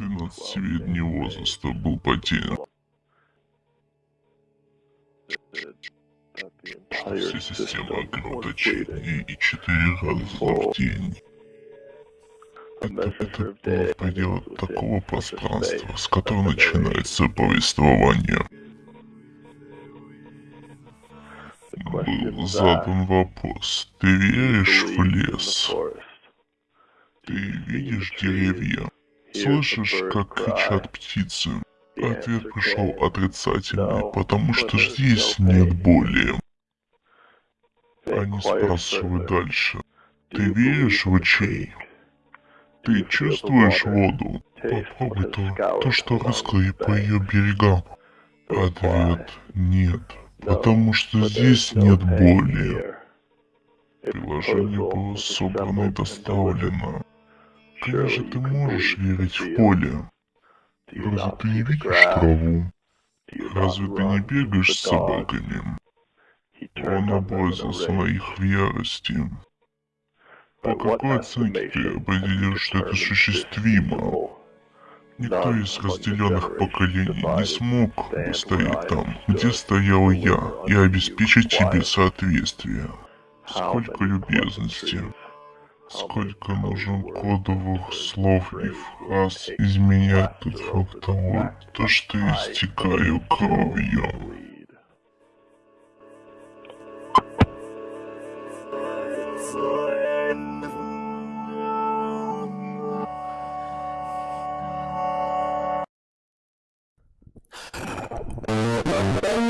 12-летнего возраста был потерян. Вся система кровоточения и четыре раза в день. Это, это было предел такого пространства, с которого начинается повествование. Был задан вопрос, ты веришь в лес? Ты видишь деревья? Слышишь, как кричат птицы? Ответ пришел отрицательный, потому что здесь нет боли. Они спрашивают дальше. Ты веришь в очей? Ты чувствуешь воду? Попробуй то, то, что рыскало по ее берегам. Ответ нет, потому что здесь нет боли. Приложение было собрано и доставлено. Конечно, ты можешь верить в поле. Разве ты не видишь траву? Разве ты не бегаешь с собаками? Он образился на их в ярости. По какой оценке ты определишь, что это осуществимо? Никто из разделенных поколений не смог бы стоять там, где стоял я, и обеспечить тебе соответствие. Сколько любезности. Сколько нужно кодовых слов и фраз изменять тот факт того, то что истекаю кровью. Thank